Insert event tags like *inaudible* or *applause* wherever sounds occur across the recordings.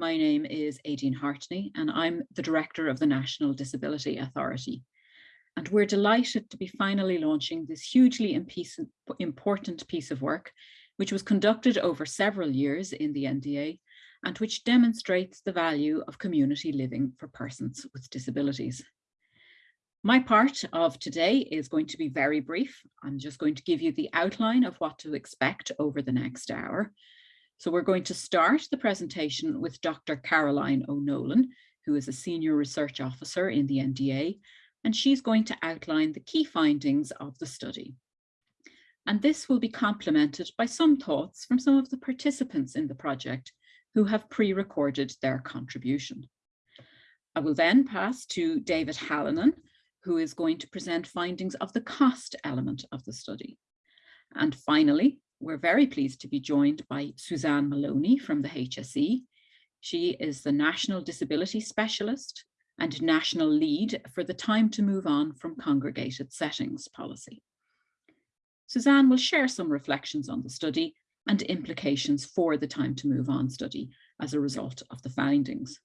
My name is Aideen Hartney and I'm the Director of the National Disability Authority. And we're delighted to be finally launching this hugely important piece of work, which was conducted over several years in the NDA and which demonstrates the value of community living for persons with disabilities. My part of today is going to be very brief. I'm just going to give you the outline of what to expect over the next hour. So we're going to start the presentation with Dr. Caroline O'Nolan, who is a senior research officer in the NDA, and she's going to outline the key findings of the study. And this will be complemented by some thoughts from some of the participants in the project who have pre-recorded their contribution. I will then pass to David Hallinan, who is going to present findings of the cost element of the study. And finally, we're very pleased to be joined by Suzanne Maloney from the HSE. She is the National Disability Specialist and National Lead for the Time to Move On from Congregated Settings policy. Suzanne will share some reflections on the study and implications for the Time to Move On study as a result of the findings.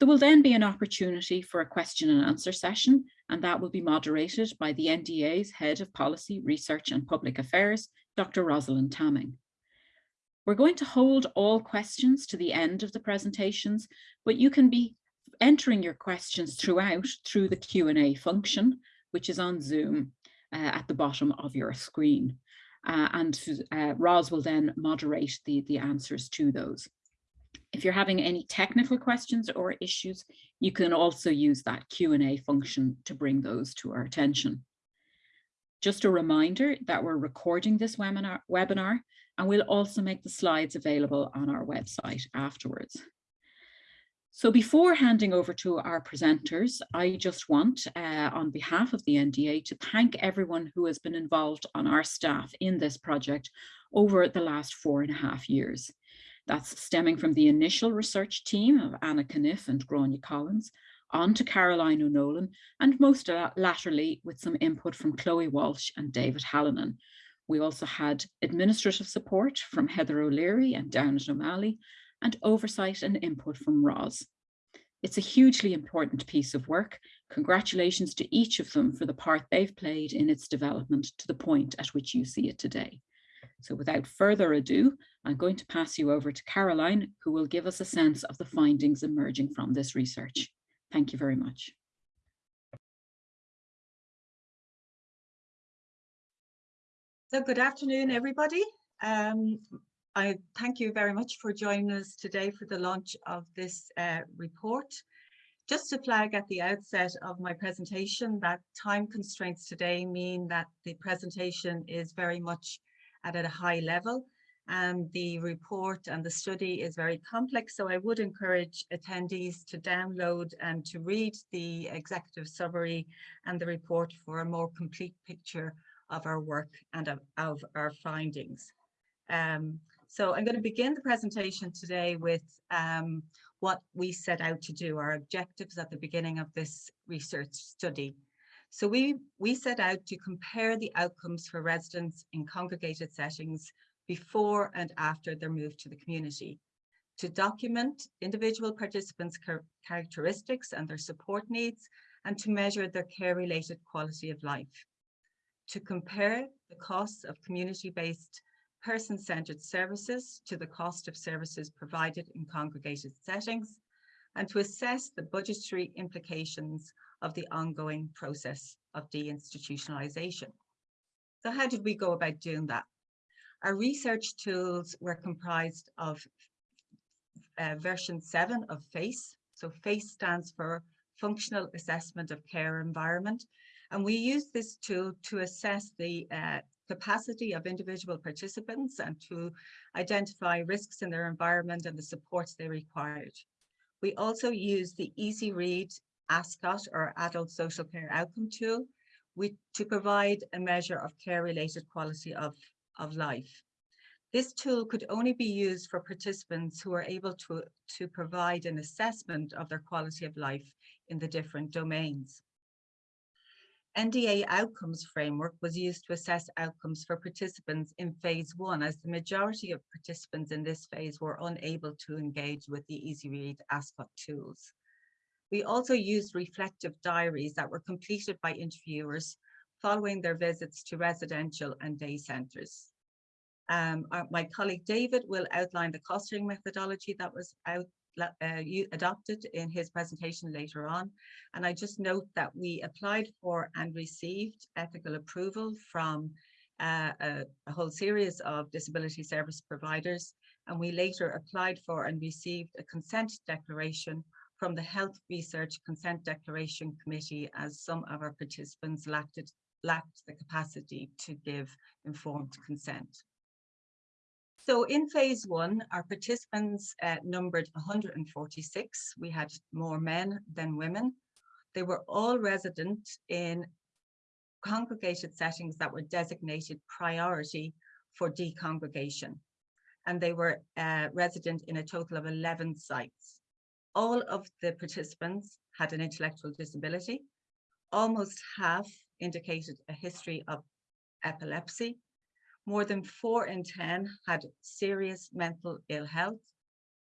There will then be an opportunity for a question and answer session, and that will be moderated by the NDA's Head of Policy, Research and Public Affairs, Dr. Rosalind Tamming. We're going to hold all questions to the end of the presentations, but you can be entering your questions throughout through the Q&A function, which is on Zoom uh, at the bottom of your screen. Uh, and uh, Ros will then moderate the, the answers to those. If you're having any technical questions or issues, you can also use that Q&A function to bring those to our attention. Just a reminder that we're recording this webinar, webinar and we'll also make the slides available on our website afterwards. So before handing over to our presenters, I just want, uh, on behalf of the NDA, to thank everyone who has been involved on our staff in this project over the last four and a half years. That's stemming from the initial research team of Anna Caniff and Grania Collins, on to Caroline O'Nolan, and most latterly with some input from Chloe Walsh and David Hallinan. We also had administrative support from Heather O'Leary and Downett O'Malley, and oversight and input from Ros. It's a hugely important piece of work. Congratulations to each of them for the part they've played in its development to the point at which you see it today. So without further ado, I'm going to pass you over to Caroline, who will give us a sense of the findings emerging from this research. Thank you very much. So good afternoon, everybody. Um, I thank you very much for joining us today for the launch of this uh, report. Just to flag at the outset of my presentation that time constraints today mean that the presentation is very much at a high level and the report and the study is very complex so I would encourage attendees to download and to read the executive summary and the report for a more complete picture of our work and of, of our findings. Um, so I'm going to begin the presentation today with um, what we set out to do, our objectives at the beginning of this research study. So we, we set out to compare the outcomes for residents in congregated settings before and after their move to the community, to document individual participants' characteristics and their support needs, and to measure their care-related quality of life, to compare the costs of community-based person-centered services to the cost of services provided in congregated settings, and to assess the budgetary implications of the ongoing process of deinstitutionalization. So how did we go about doing that? Our research tools were comprised of uh, version 7 of FACE. So FACE stands for Functional Assessment of Care Environment. And we use this tool to assess the uh, capacity of individual participants and to identify risks in their environment and the supports they required. We also use the Easy Read ASCOT or Adult Social Care Outcome Tool we, to provide a measure of care-related quality of, of life. This tool could only be used for participants who are able to, to provide an assessment of their quality of life in the different domains. NDA outcomes framework was used to assess outcomes for participants in phase one, as the majority of participants in this phase were unable to engage with the EasyRead ASCOT tools. We also used reflective diaries that were completed by interviewers following their visits to residential and day centres. Um, our, my colleague David will outline the clustering methodology that was out, uh, adopted in his presentation later on. And I just note that we applied for and received ethical approval from uh, a, a, whole series of disability service providers. And we later applied for and received a consent declaration from the Health Research Consent Declaration Committee as some of our participants lacked, lacked the capacity to give informed consent. So in phase one, our participants uh, numbered 146. We had more men than women. They were all resident in congregated settings that were designated priority for decongregation. And they were uh, resident in a total of 11 sites. All of the participants had an intellectual disability. Almost half indicated a history of epilepsy more than four in 10 had serious mental ill health.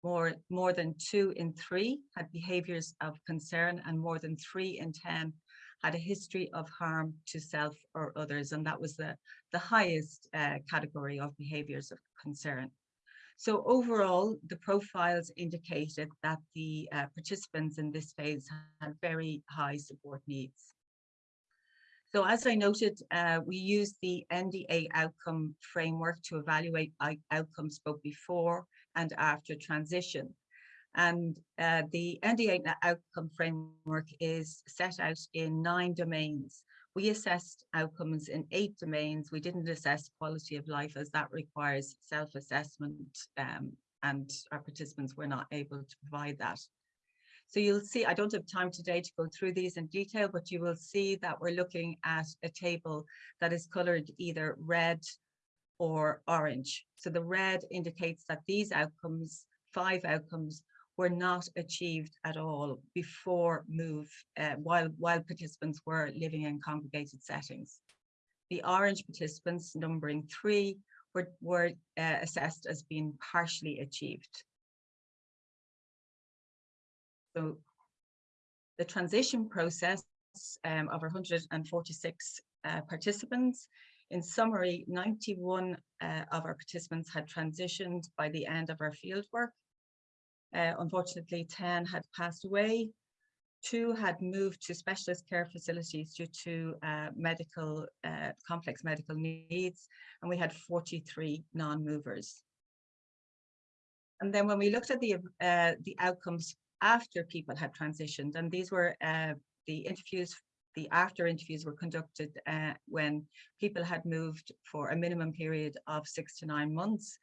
More, more than two in three had behaviors of concern and more than three in 10 had a history of harm to self or others. And that was the, the highest uh, category of behaviors of concern. So overall, the profiles indicated that the uh, participants in this phase had very high support needs. So as I noted, uh, we use the NDA outcome framework to evaluate outcomes both before and after transition. And uh, the NDA outcome framework is set out in nine domains. We assessed outcomes in eight domains. We didn't assess quality of life as that requires self-assessment um, and our participants were not able to provide that. So you'll see, I don't have time today to go through these in detail, but you will see that we're looking at a table that is colored either red or orange. So the red indicates that these outcomes, five outcomes, were not achieved at all before move uh, while, while participants were living in congregated settings. The orange participants, numbering three, were, were uh, assessed as being partially achieved. So the transition process um, of 146 uh, participants, in summary, 91 uh, of our participants had transitioned by the end of our fieldwork. Uh, unfortunately, 10 had passed away. Two had moved to specialist care facilities due to uh, medical, uh, complex medical needs, and we had 43 non-movers. And then when we looked at the, uh, the outcomes after people had transitioned. And these were uh, the interviews, the after interviews were conducted uh, when people had moved for a minimum period of six to nine months.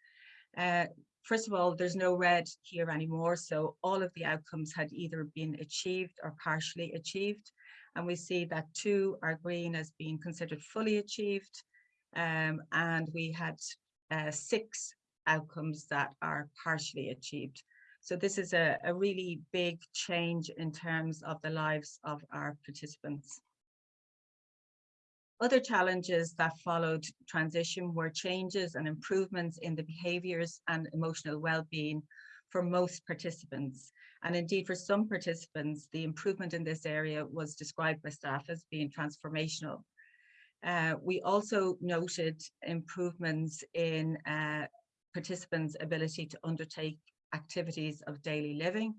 Uh, first of all, there's no red here anymore. So all of the outcomes had either been achieved or partially achieved. And we see that two are green as being considered fully achieved. Um, and we had uh, six outcomes that are partially achieved. So this is a, a really big change in terms of the lives of our participants. Other challenges that followed transition were changes and improvements in the behaviours and emotional well-being for most participants. And indeed, for some participants, the improvement in this area was described by staff as being transformational. Uh, we also noted improvements in uh, participants' ability to undertake activities of daily living.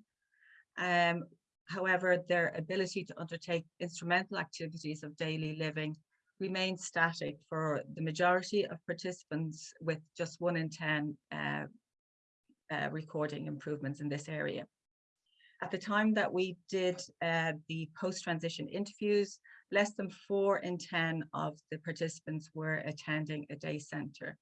Um, however, their ability to undertake instrumental activities of daily living remained static for the majority of participants with just one in 10 uh, uh, recording improvements in this area. At the time that we did uh, the post-transition interviews, less than four in 10 of the participants were attending a day centre.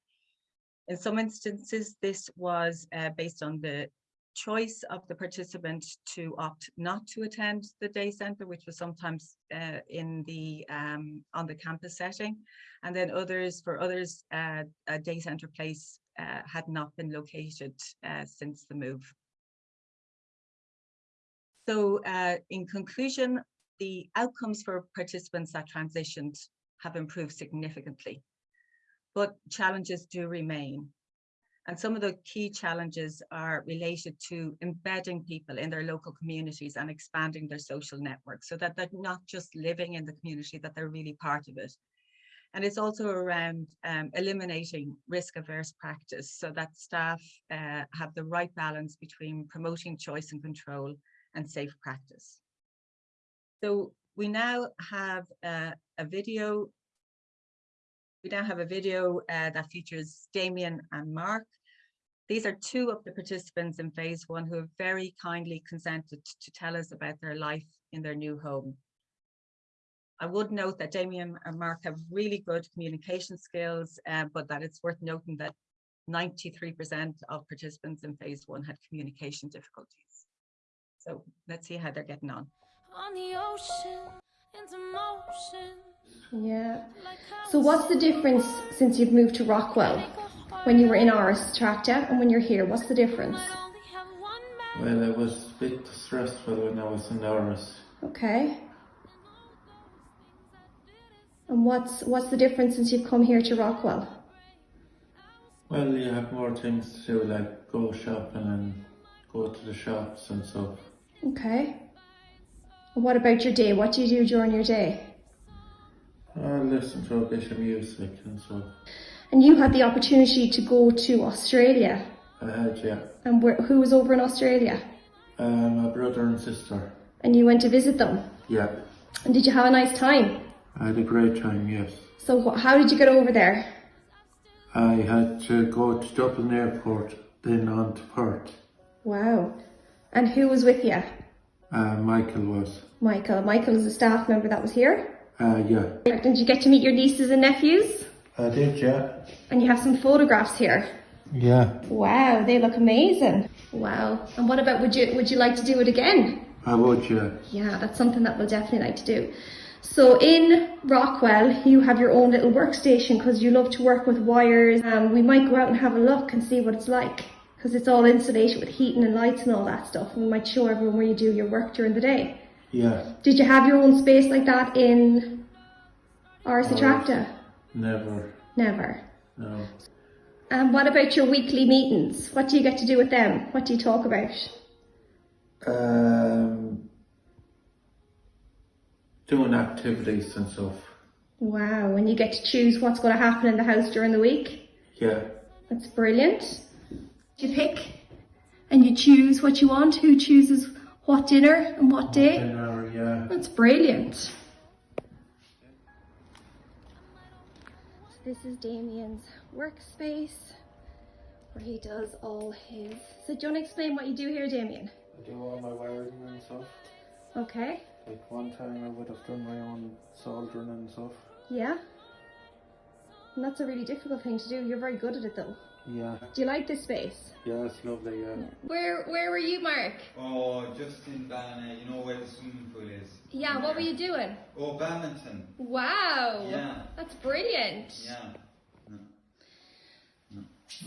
In some instances, this was uh, based on the choice of the participant to opt not to attend the day centre, which was sometimes uh, in the um, on the campus setting, and then others for others uh, a day centre place uh, had not been located uh, since the move. So uh, in conclusion, the outcomes for participants that transitioned have improved significantly. But challenges do remain. And some of the key challenges are related to embedding people in their local communities and expanding their social networks so that they're not just living in the community, that they're really part of it. And it's also around um, eliminating risk averse practice so that staff uh, have the right balance between promoting choice and control and safe practice. So we now have uh, a video. We now have a video uh, that features Damien and Mark. These are two of the participants in phase one who have very kindly consented to tell us about their life in their new home. I would note that Damien and Mark have really good communication skills, uh, but that it's worth noting that 93% of participants in phase one had communication difficulties. So let's see how they're getting on. on the ocean into motion. Yeah. So what's the difference since you've moved to Rockwell when you were in Aras Attracta and when you're here? What's the difference? Well, it was a bit stressful when I was in Aras. Okay. And what's what's the difference since you've come here to Rockwell? Well, you have more things to do, like go shopping and go to the shops and stuff. Okay. And what about your day? What do you do during your day? I listen to a bit of music and stuff. And you had the opportunity to go to Australia. I had, yeah, And where, who was over in Australia? uh, my brother and sister. And you went to visit them. Yeah, And did you have a nice time? I had a great time, yes. So wh- how did you get over there? I had to go to Dublin Airport, then on to Perth. Wow. And who was with you? Uh, Michael was. Michael. Michael is a staff member that was here. Uh, yeah. Did you get to meet your nieces and nephews? I did, yeah. And you have some photographs here. Yeah, Wow, they look amazing. Wow. And what about would you would you like to do it again? I would, yeah. Yeah, that's something that we'll definitely like to do. So in Rockwell, you have your own little workstation because you love to work with wires. Um, we might go out and have a look and see what it's like because it's all insulated with heating and lights and all that stuff. And we might show everyone where you do your work during the day. Yeah, Did you have your own space like that in Aras Attracta? never, Never. no. And what about your weekly meetings? What do you get to do with them? What do you talk about? Um, doing activities and stuff. Wow, and you get to choose what's going to happen in the house during the week? Yeah, That's brilliant. You pick and you choose what you want. Who chooses what dinner and what day? dinner, yeah. That's brilliant. This is Damien's workspace where he does all his. So, do you want to explain what you do here, Damien? I do all my wiring and stuff. Okay. Like one time I would have done my own soldering and stuff. Yeah. And that's a really difficult thing to do. You're very good at it though. Yeah, Do you like this space? yeah, it's lovely, yeah. Where Where were you, Mark? Oh, just in Ballina, you know where the swimming pool is? Yeah. What were you doing? Oh, badminton. Wow. Yeah. That's brilliant. Yeah.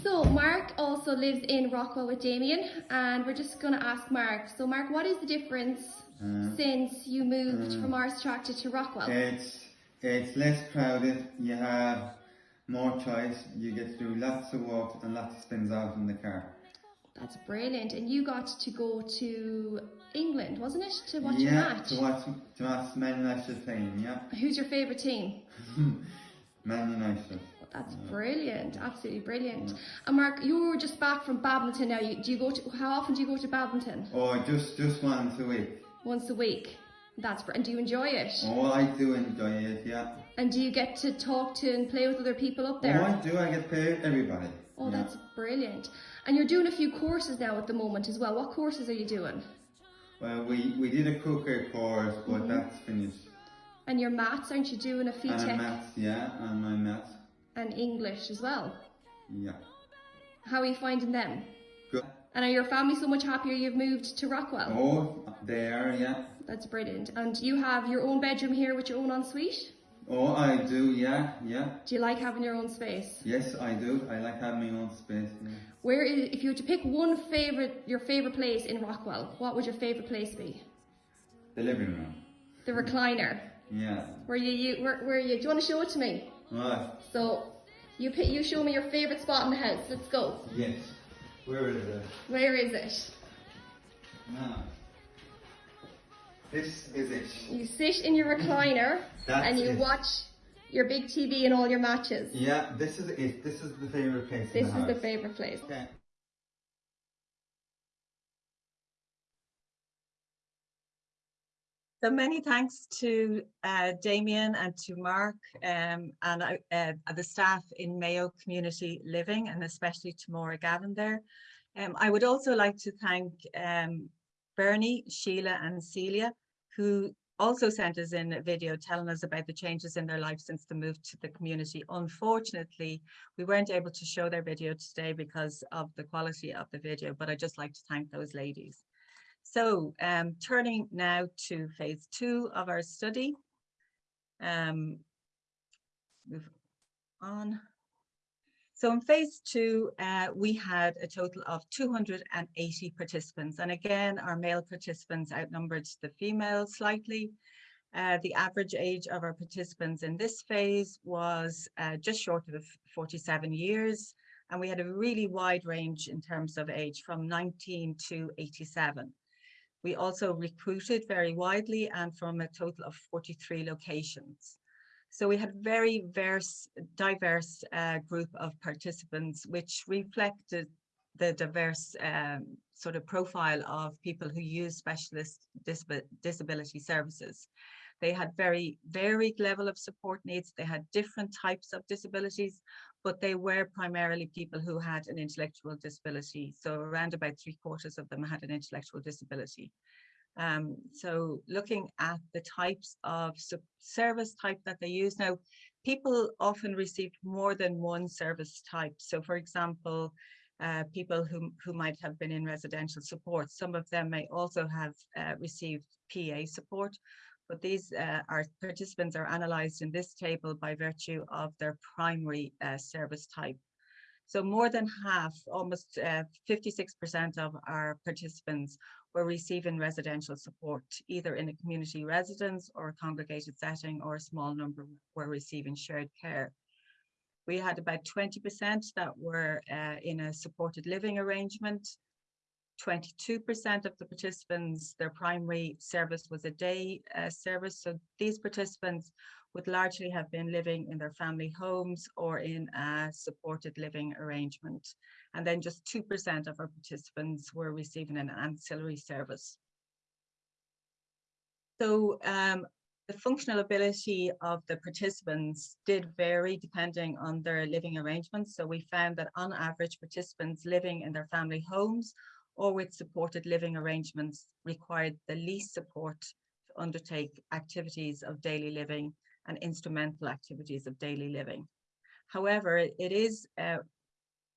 So Mark also lives in Rockwell with Damien, and we're just going to ask Mark. So Mark, what is the difference Uh, since you moved from Aras Attracta to Rockwell? it's it's less crowded. You have more choice. You get to do lots of walks and lots of spins out in the car. That's brilliant. And you got to go to England, wasn't it, to watch a yeah, match? to watch to watch Man United playing. Yeah, Who's your favourite team? *laughs* Man United. That's brilliant, absolutely brilliant. And uh, Mark, you were just back from badminton now. You, do you go to? How often do you go to badminton? Oh, just just once a week. Once a week. That's and do you enjoy it? Oh, I do enjoy it. Yeah. And do you get to talk to and play with other people up there? Oh, I do. I get paid everybody. Oh, yeah. that's brilliant. And you're doing a few courses now at the moment as well. What courses are you doing? Well, we we did a cooker course, but Mm-hmm. that's finished. And your maths, aren't you doing a And a FETAC maths, yeah, and my maths, and English as well? yeah. How are you finding them? Good. And are your family so much happier you've moved to Rockwell? Oh, there, yeah. That's brilliant. And you have your own bedroom here with your own ensuite? Oh, I do, yeah, yeah. Do you like having your own space? Yes, I do. I like having my own space. Yeah. Where, is, if you were to pick one favorite, your favorite place in Rockwell, what would your favorite place be? The living room. The recliner. Yeah. Where you, you where, where you, do you want to show it to me? Right. So, you pick, you show me your favourite spot in the house. Let's go. Yes. Where is it? Where is it? Now. This is it. You sit in your recliner That's and you it. watch your big TV and all your matches. Yeah, this is it. This is the favorite place. This in the is the favourite place. Okay. So many thanks to uh, Damien and to Mark um, and I- uh, the staff in Mayo Community Living and especially to Maura Gavin there. Um, I would also like to thank um, Bernie, Sheila and Celia who also sent us in a video telling us about the changes in their life since the move to the community. Unfortunately, we weren't able to show their video today because of the quality of the video, but I'd just like to thank those ladies. So um, turning now to phase two of our study. Um, move on. So in phase two, uh, we had a total of 280 participants. And again, our male participants outnumbered the females slightly. Uh, the average age of our participants in this phase was uh, just short of 47 years. And we had a really wide range in terms of age from 19 to 87. We also recruited very widely and from a total of 43 locations. So we had very verse, diverse uh, group of participants, which reflected the diverse um, sort of profile of people who use specialist disab- disability services. They had very varied level of support needs. They had different types of disabilities, but they were primarily people who had an intellectual disability. So around about three quarters of them had an intellectual disability. Um, so looking at the types of service type that they use now, people often receive more than one service type. So for example, uh, people who, who might have been in residential support, some of them may also have uh, received PA support, but these uh, are participants are analysed in this table by virtue of their primary uh, service type. So more than half, almost 56% of our participants were receiving residential support, either in a community residence or a congregated setting, or a small number were receiving shared care. We had about 20% that were uh, in a supported living arrangement. 22% of the participants, their primary service was a day uh, service. So these participants would largely have been living in their family homes or in a supported living arrangement. And then just 2% of our participants were receiving an ancillary service. So um, the functional ability of the participants did vary depending on their living arrangements. So we found that on average, participants living in their family homes or with supported living arrangements required the least support to undertake activities of daily living and instrumental activities of daily living. However, it is uh,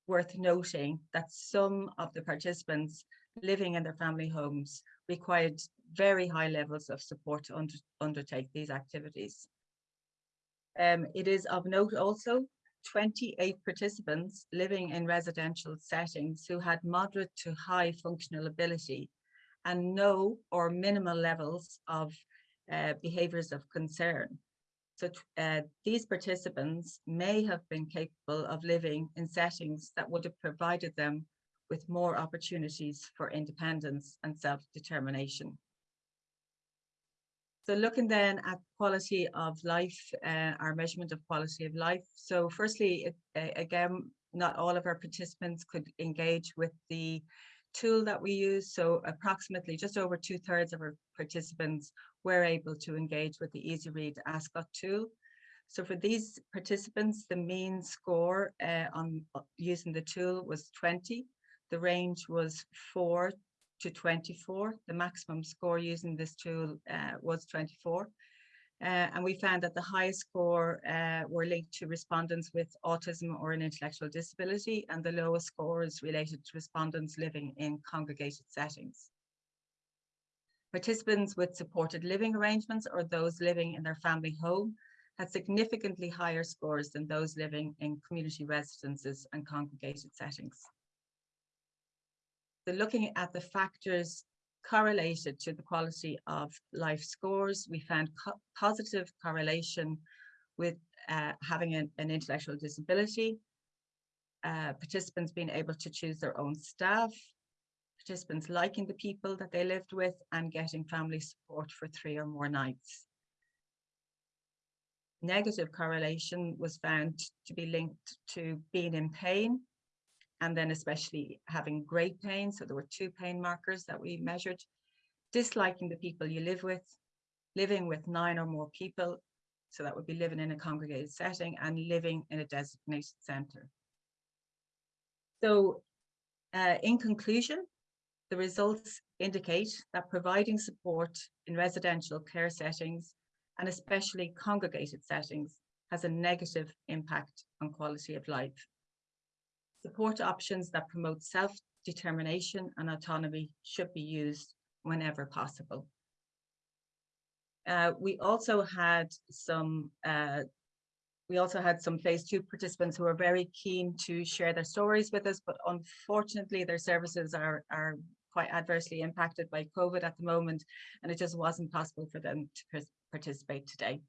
worth noting that some of the participants living in their family homes required very high levels of support to under, undertake these activities. Um, it is of note also 28 participants living in residential settings who had moderate to high functional ability and no or minimal levels of uh, behaviours of concern. So uh, these participants may have been capable of living in settings that would have provided them with more opportunities for independence and self-determination. So looking then at quality of life, uh, our measurement of quality of life. So firstly, it, again, not all of our participants could engage with the tool that we use. So approximately just over two thirds of our participants were able to engage with the Easy Read Ascot tool. So for these participants, the mean score uh, on uh, using the tool was 20. The range was four to 24. The maximum score using this tool uh, was 24. Uh, and we found that the highest score uh, were linked to respondents with autism or an intellectual disability, and the lowest scores related to respondents living in congregated settings. Participants with supported living arrangements or those living in their family home had significantly higher scores than those living in community residences and congregated settings. So looking at the factors correlated to the quality of life scores. We found co- positive correlation with uh, having an, an intellectual disability, uh, participants being able to choose their own staff, participants liking the people that they lived with and getting family support for three or more nights. Negative correlation was found to be linked to being in pain and then especially having great pain. So there were two pain markers that we measured. Disliking the people you live with, living with nine or more people. So that would be living in a congregated setting and living in a designated centre. So uh, in conclusion, the results indicate that providing support in residential care settings and especially congregated settings has a negative impact on quality of life. Support options that promote self-determination and autonomy should be used whenever possible. Uh, we also had some uh, we also had some phase two participants who were very keen to share their stories with us, but unfortunately their services are, are quite adversely impacted by COVID at the moment, and it just wasn't possible for them to participate today.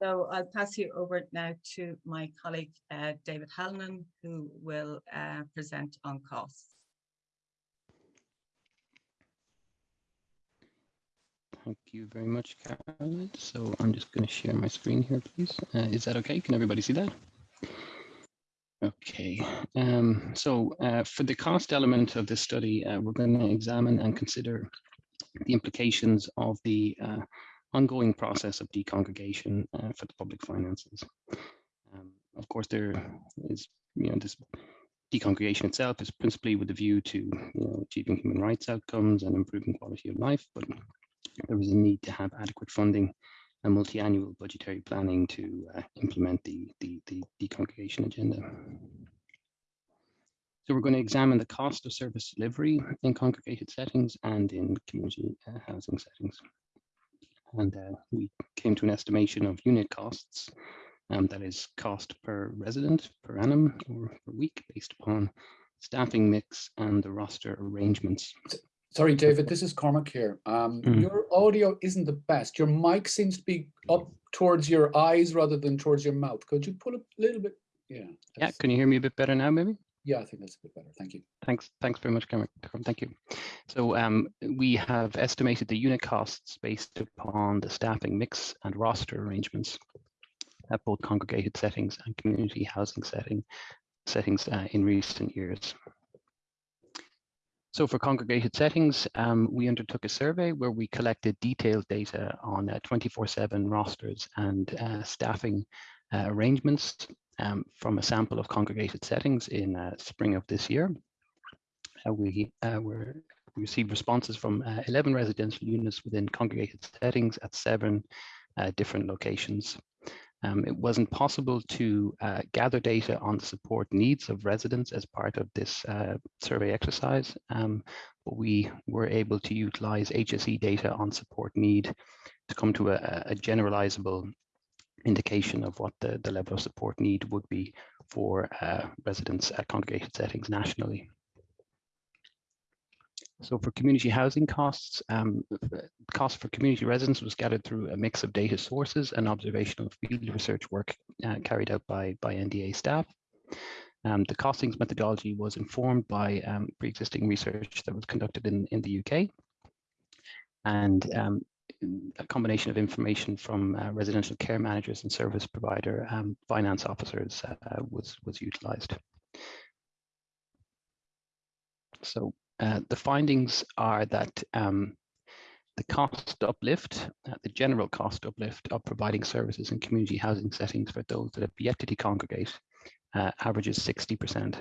So I'll pass you over now to my colleague, uh, David Hallinan, who will uh, present on costs. Thank you very much, Caroline. So I'm just going to share my screen here, please. Uh, is that okay? Can everybody see that? Okay, um, so uh, for the cost element of this study, uh, we're going to examine and consider the implications of the uh, ongoing process of decongregation uh, for the public finances. Um, of course, there is, you know, this decongregation itself is principally with a view to you know, achieving human rights outcomes and improving quality of life, but there is a need to have adequate funding and multi-annual budgetary planning to uh, implement the, the, the decongregation agenda. So we're going to examine the cost of service delivery in congregated settings and in community uh, housing settings and uh, we came to an estimation of unit costs, um, that is cost per resident per annum or per week based upon staffing mix and the roster arrangements. Sorry, David, this is Cormac here. Um, Mm. Your audio isn't the best. Your mic seems to be up towards your eyes rather than towards your mouth. Could you pull it a little bit? Yeah. Yeah, can you hear me a bit better now, maybe? Yeah, I think that's a bit better. Thank you. Thanks, thanks very much, Cameron. Thank you. So um, we have estimated the unit costs based upon the staffing mix and roster arrangements at both congregated settings and community housing setting settings uh, in recent years. So for congregated settings, um, we undertook a survey where we collected detailed data on 24-7 rosters and uh, staffing uh, arrangements um, from a sample of congregated settings in uh, spring of this year. Uh, we, uh, were, we received responses from uh, 11 residential units within congregated settings at seven uh, different locations. Um, it wasn't possible to uh, gather data on the support needs of residents as part of this uh, survey exercise, um, but we were able to utilize HSE data on support need to come to a, a generalizable indication of what the, the level of support need would be for uh, residents at congregated settings nationally. So for community housing costs, um, cost for community residents was gathered through a mix of data sources and observational field research work uh, carried out by, by NDA staff. Um, the costings methodology was informed by um, pre-existing research that was conducted in, in the UK. And um, a combination of information from uh, residential care managers and service provider um, finance officers uh, was, was utilized. So uh, the findings are that um, the cost uplift, uh, the general cost uplift of providing services in community housing settings for those that have yet to decongregate uh, averages 60%.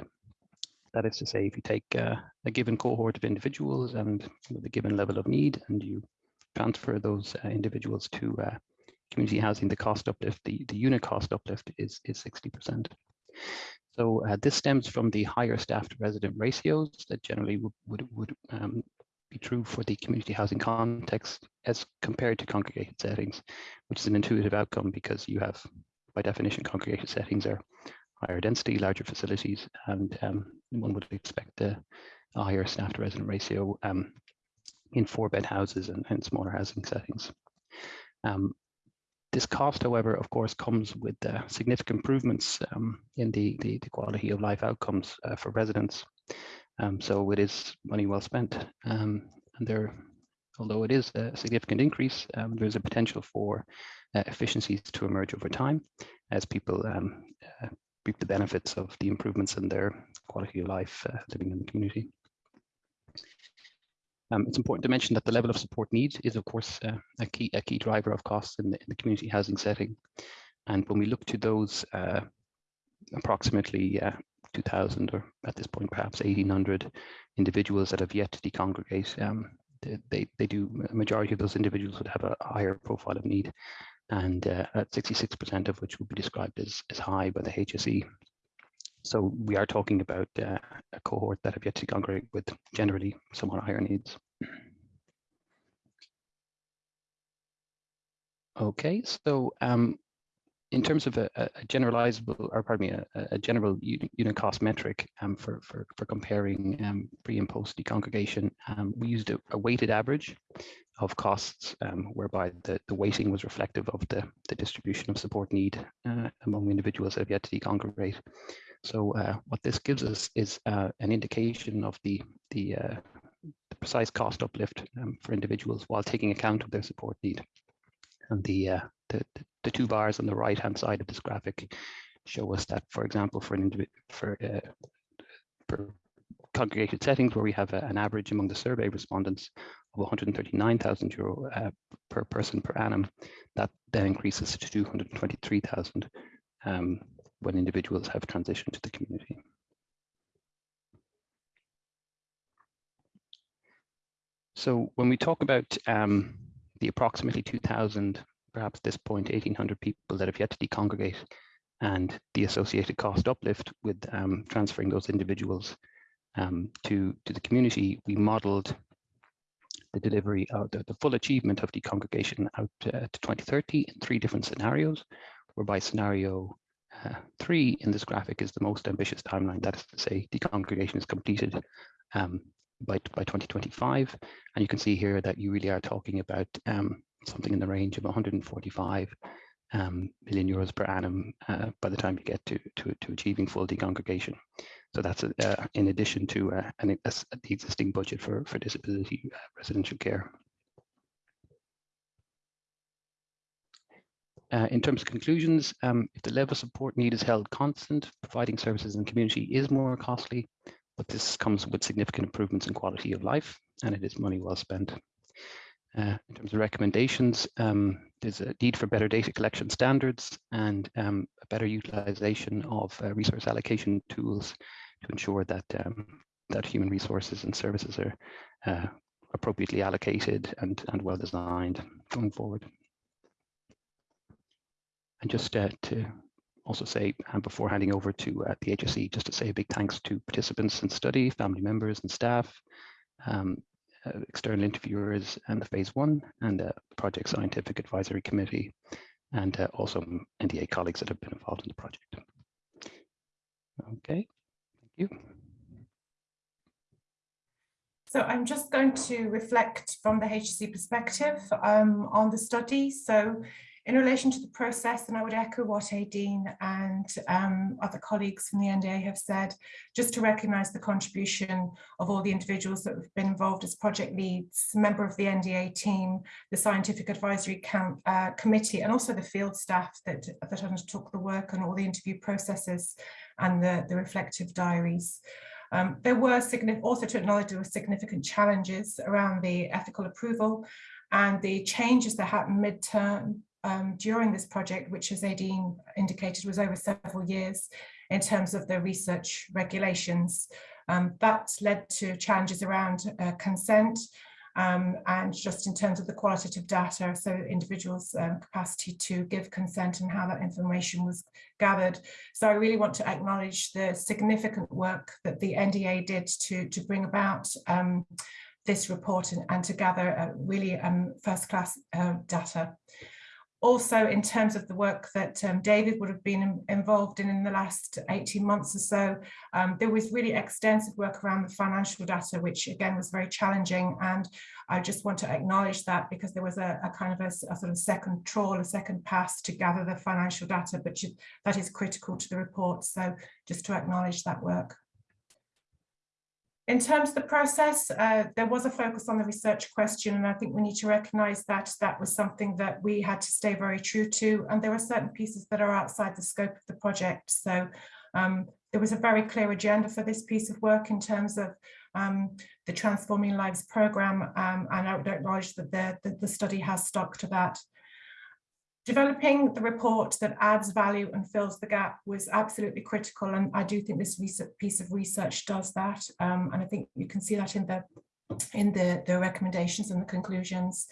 That is to say, if you take uh, a given cohort of individuals and with a given level of need and you transfer those uh, individuals to community housing, the cost uplift, the, the unit cost uplift is, is 60%. So uh, this stems from the higher staff to resident ratios that generally would, would, would um, be true for the community housing context as compared to congregated settings, which is an intuitive outcome because you have, by definition, congregated settings are higher density, larger facilities, and um, one would expect a, a higher staff to resident ratio um, in four bed houses and, and smaller housing settings. Um, this cost, however, of course, comes with uh, significant improvements um, in the, the, the, quality of life outcomes uh, for residents. Um, so it is money well spent. Um, and there, although it is a significant increase, um, there's a potential for uh, efficiencies to emerge over time as people um, uh, reap the benefits of the improvements in their quality of life uh, living in the community. Um, it's important to mention that the level of support needs is, of course, uh, a key a key driver of costs in the, in the, community housing setting. And when we look to those uh, approximately uh, 2,000 or at this point perhaps 1,800 individuals that have yet to decongregate, um, they, they, do, a majority of those individuals would have a higher profile of need and uh, at 66% of which would be described as, as high by the HSE. So we are talking about uh, a cohort that have yet to congregate with generally somewhat higher needs. Okay, so um, in terms of a, a, generalizable, or pardon me, a, a general unit cost metric um, for, for, for comparing um, pre and post decongregation, um, we used a, a, weighted average of costs um, whereby the, the weighting was reflective of the, the distribution of support need uh, among individuals that have yet to decongregate. So uh, what this gives us is uh, an indication of the, the, uh, the precise cost uplift um, for individuals while taking account of their support need. And the, uh, the, the, two bars on the right hand side of this graphic show us that, for example, for an individual, for, uh, for congregated settings where we have a, an average among the survey respondents of 139,000 euro uh, per person per annum, that then increases to 223,000 um, when individuals have transitioned to the community. So when we talk about um, the approximately 2,000, perhaps this point 1,800 people that have yet to decongregate and the associated cost uplift with um, transferring those individuals um, to, to the community, we modeled the delivery of the, the full achievement of decongregation out uh, to 2030 in three different scenarios, whereby scenario uh, three in this graphic is the most ambitious timeline. That is to say, decongregation is completed um, by, by 2025. And you can see here that you really are talking about um, something in the range of 145 um, million euros per annum uh, by the time you get to, to, to achieving full decongregation. So that's uh, in addition to uh, an, a, the existing budget for, for disability uh, residential care. Uh, in terms of conclusions, um, if the level of support need is held constant, providing services in the community is more costly, but this comes with significant improvements in quality of life, and it is money well spent. Uh, in terms of recommendations, um, there's a need for better data collection standards and um, a better utilization of uh, resource allocation tools to ensure that um, that human resources and services are uh, appropriately allocated and, and well designed going forward. And just uh, to also say, um, before handing over to uh, the HSE, just to say a big thanks to participants in study, family members and staff, um, uh, external interviewers and the phase one and the project scientific advisory committee, and uh, also NDA colleagues that have been involved in the project. Okay, thank you. So I'm just going to reflect from the HSE perspective um, on the study. So in relation to the process, and I would echo what Aideen and um, other colleagues from the NDA have said, just to recognise the contribution of all the individuals that have been involved as project leads, member of the NDA team, the scientific advisory count, uh, committee, and also the field staff that, that undertook the work on all the interview processes and the, the reflective diaries. Um, there were also to acknowledge there were significant challenges around the ethical approval and the changes that happened mid-term um, during this project, which as Aideen indicated was over several years in terms of the research regulations. Um, that led to challenges around uh, consent um, and just in terms of the qualitative data, so individuals' um, capacity to give consent and how that information was gathered. So I really want to acknowledge the significant work that the NDA did to, to bring about um, this report and, and, to gather uh, really um, first-class uh, data. Also in terms of the work that um, David would have been in, involved in in the last 18 months or so, um, there was really extensive work around the financial data, which again was very challenging. And I just want to acknowledge that because there was a, a kind of a, a, sort of second trawl, a second pass to gather the financial data, but that is critical to the report. So just to acknowledge that work. In terms of the process, uh, there was a focus on the research question, and I think we need to recognise that that was something that we had to stay very true to. And there are certain pieces that are outside the scope of the project. So um, there was a very clear agenda for this piece of work in terms of um, the Transforming Lives programme, um, and I would acknowledge that the, the, the study has stuck to that. Developing the report that adds value and fills the gap was absolutely critical and I do think this piece of research does that um, and I think you can see that in the in the, the recommendations and the conclusions.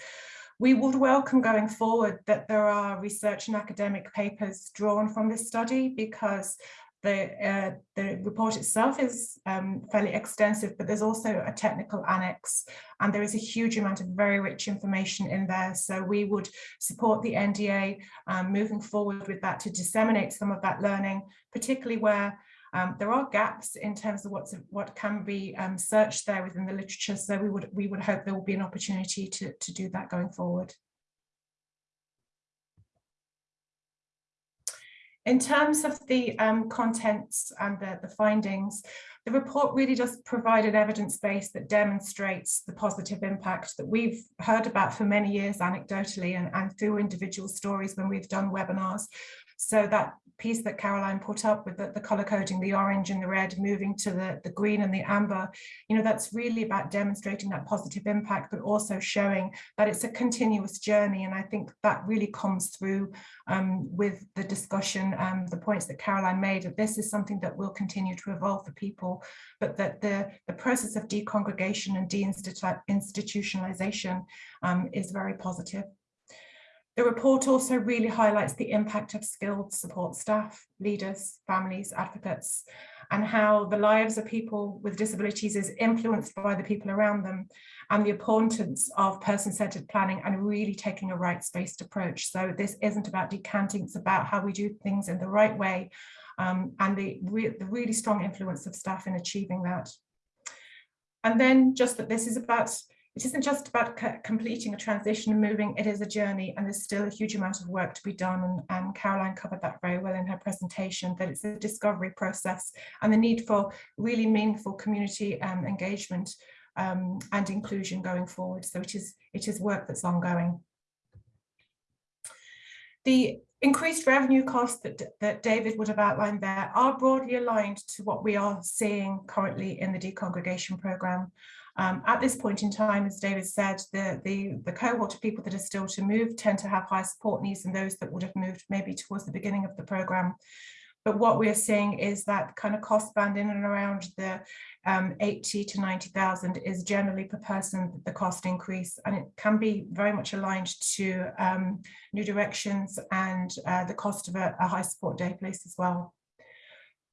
We would welcome going forward that there are research and academic papers drawn from this study because the, uh, the report itself is um, fairly extensive, but there's also a technical annex and there is a huge amount of very rich information in there. So we would support the NDA um, moving forward with that to disseminate some of that learning, particularly where um, there are gaps in terms of what's what can be um, searched there within the literature. So we would we would hope there will be an opportunity to, to do that going forward. In terms of the um, contents and the, the findings, the report really does provide an evidence base that demonstrates the positive impact that we've heard about for many years anecdotally and, and through individual stories when we've done webinars. So that piece that Caroline put up with the, the color coding, the orange and the red, moving to the, the green and the amber, you know, that's really about demonstrating that positive impact, but also showing that it's a continuous journey. And I think that really comes through um, with the discussion, um, the points that Caroline made, that this is something that will continue to evolve for people, but that the, the process of decongregation and deinstitutionalization um, is very positive. The report also really highlights the impact of skilled support staff, leaders, families, advocates, and how the lives of people with disabilities is influenced by the people around them and the importance of person-centered planning and really taking a rights-based approach. So this isn't about decanting, it's about how we do things in the right way um, and the, re the really strong influence of staff in achieving that. And then just that this is about it isn't just about completing a transition and moving, it is a journey and there's still a huge amount of work to be done and, and Caroline covered that very well in her presentation, that it's a discovery process and the need for really meaningful community um, engagement um, and inclusion going forward. So it is, it is work that's ongoing. The increased revenue costs that, that David would have outlined there are broadly aligned to what we are seeing currently in the decongregation programme. Um, at this point in time, as David said, the, the, the cohort of people that are still to move tend to have high support needs than those that would have moved maybe towards the beginning of the programme. But what we're seeing is that kind of cost band in and around the um, 80 to 90,000 is generally per person the cost increase and it can be very much aligned to um, new directions and uh, the cost of a, a high support day place as well.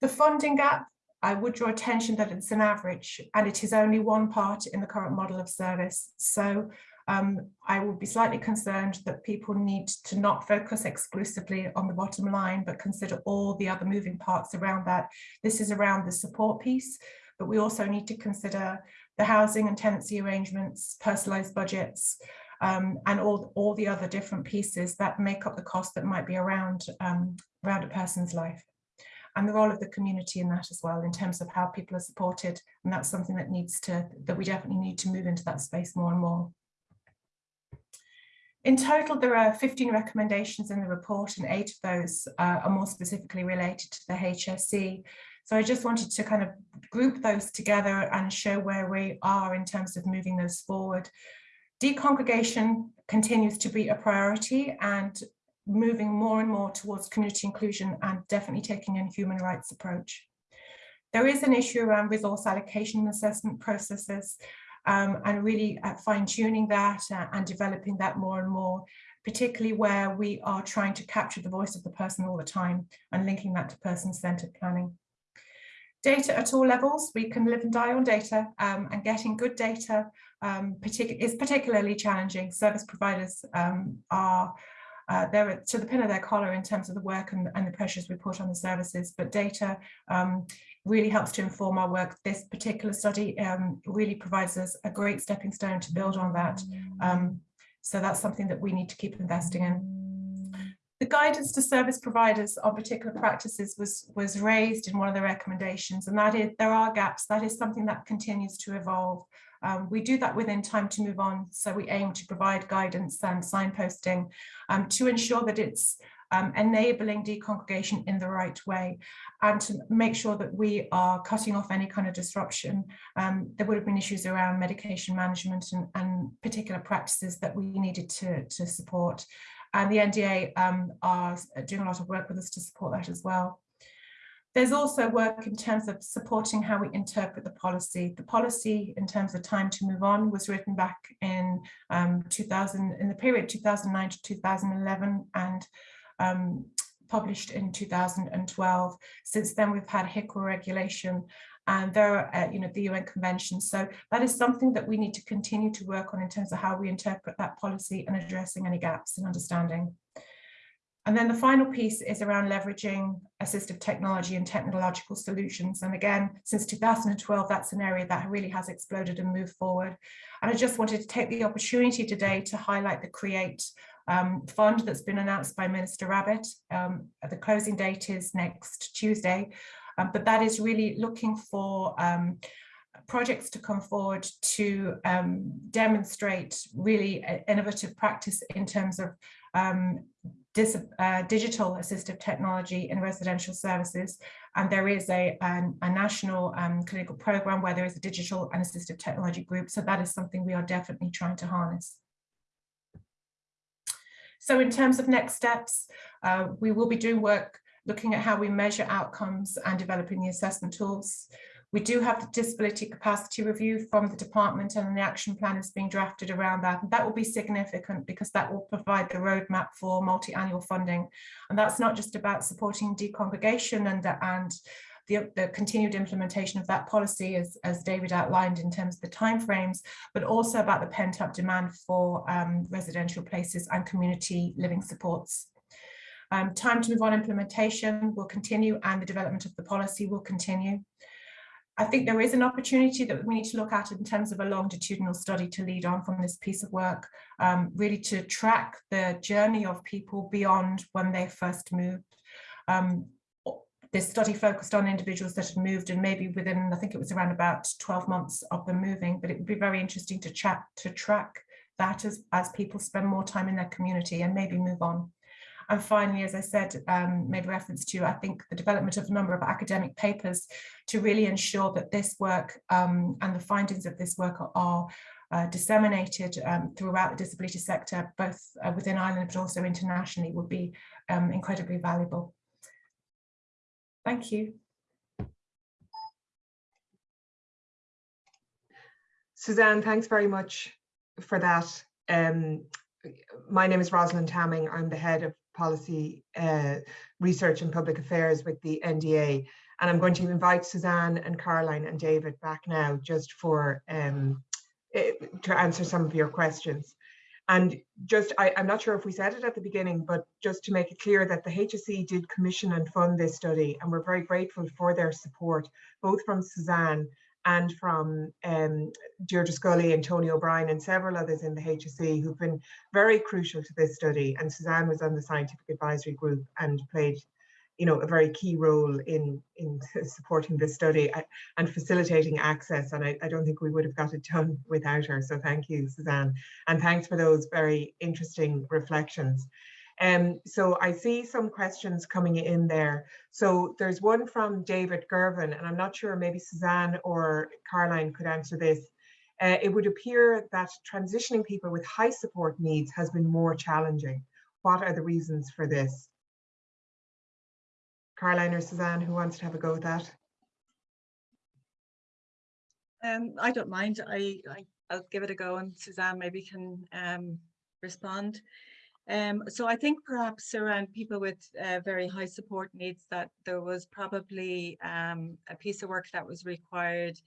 The funding gap I would draw attention that it's an average and it is only one part in the current model of service. So um, I would be slightly concerned that people need to not focus exclusively on the bottom line, but consider all the other moving parts around that. This is around the support piece, but we also need to consider the housing and tenancy arrangements, personalised budgets, um, and all, all the other different pieces that make up the cost that might be around, um, around a person's life and the role of the community in that as well in terms of how people are supported and that's something that needs to that we definitely need to move into that space more and more. In total, there are 15 recommendations in the report and eight of those uh, are more specifically related to the HSE. So I just wanted to kind of group those together and show where we are in terms of moving those forward. Decongregation continues to be a priority and moving more and more towards community inclusion and definitely taking a human rights approach. There is an issue around resource allocation and assessment processes um, and really uh, fine tuning that uh, and developing that more and more, particularly where we are trying to capture the voice of the person all the time and linking that to person-centered planning. Data at all levels, we can live and die on data um, and getting good data um, partic is particularly challenging. Service providers um, are uh, they're to the pin of their collar in terms of the work and, and the pressures we put on the services, but data um, really helps to inform our work. This particular study um, really provides us a great stepping stone to build on that. Um, so that's something that we need to keep investing in. The guidance to service providers on particular practices was, was raised in one of the recommendations, and that is there are gaps. That is something that continues to evolve. Um, we do that within time to move on. So we aim to provide guidance and signposting um, to ensure that it's um, enabling decongregation in the right way and to make sure that we are cutting off any kind of disruption. Um, there would have been issues around medication management and, and particular practices that we needed to, to support. And the NDA um, are doing a lot of work with us to support that as well. There's also work in terms of supporting how we interpret the policy. The policy in terms of time to move on was written back in um, 2000, in the period 2009 to 2011 and um, published in 2012. Since then, we've had HIQA regulation and there are, you know, the UN convention. So that is something that we need to continue to work on in terms of how we interpret that policy and addressing any gaps in understanding. And then the final piece is around leveraging assistive technology and technological solutions. And again, since 2012, that's an area that really has exploded and moved forward. And I just wanted to take the opportunity today to highlight the CREATE um, fund that's been announced by Minister Rabbitte. Um, the closing date is next Tuesday, um, but that is really looking for um, projects to come forward to um, demonstrate really innovative practice in terms of um, uh, digital assistive technology in residential services. And there is a, a, a national um, clinical program where there is a digital and assistive technology group. So that is something we are definitely trying to harness. So in terms of next steps, uh, we will be doing work looking at how we measure outcomes and developing the assessment tools. We do have the disability capacity review from the department and the action plan is being drafted around that. That will be significant because that will provide the roadmap for multi-annual funding. And that's not just about supporting decongregation and, and the, the, continued implementation of that policy as, as David outlined in terms of the timeframes, but also about the pent up demand for um, residential places and community living supports. Um, time to move on implementation will continue and the development of the policy will continue. I think there is an opportunity that we need to look at in terms of a longitudinal study to lead on from this piece of work, um, really to track the journey of people beyond when they first moved. Um, this study focused on individuals that had moved and maybe within, I think it was around about 12 months of them moving, but it would be very interesting to chat, to track that as, as people spend more time in their community and maybe move on. And finally, as I said, um, made reference to, I think, the development of a number of academic papers to really ensure that this work um, and the findings of this work are, are uh, disseminated um, throughout the disability sector, both uh, within Ireland but also internationally, would be um, incredibly valuable. Thank you. Suzanne, thanks very much for that. Um, my name is Rosalind Tamming. I'm the head of policy uh, research and public affairs with the NDA. And I'm going to invite Suzanne and Caroline and David back now just for um, eh, to answer some of your questions. And just, I, am not sure if we said it at the beginning, but just to make it clear that the HSE did commission and fund this study, and we're very grateful for their support, both from Suzanne and from um, Deirdre Scully and Tony O'Brien and several others in the HSE who've been very crucial to this study. And Suzanne was on the scientific advisory group and played you know, a very key role in, in *laughs* supporting this study and facilitating access. And I, I don't think we would have got it done without her. So thank you, Suzanne. And thanks for those very interesting reflections. Um, so I see some questions coming in there. So there's one from David Gervin, and I'm not sure maybe Suzanne or Caroline could answer this. Uh, it would appear that transitioning people with high support needs has been more challenging. What are the reasons for this? Caroline or Suzanne, who wants to have a go at that? Um, I don't mind. I, I will give it a go, and Suzanne maybe can um, respond. Um, so I think perhaps around people with uh, very high support needs that there was probably um, a piece of work that was required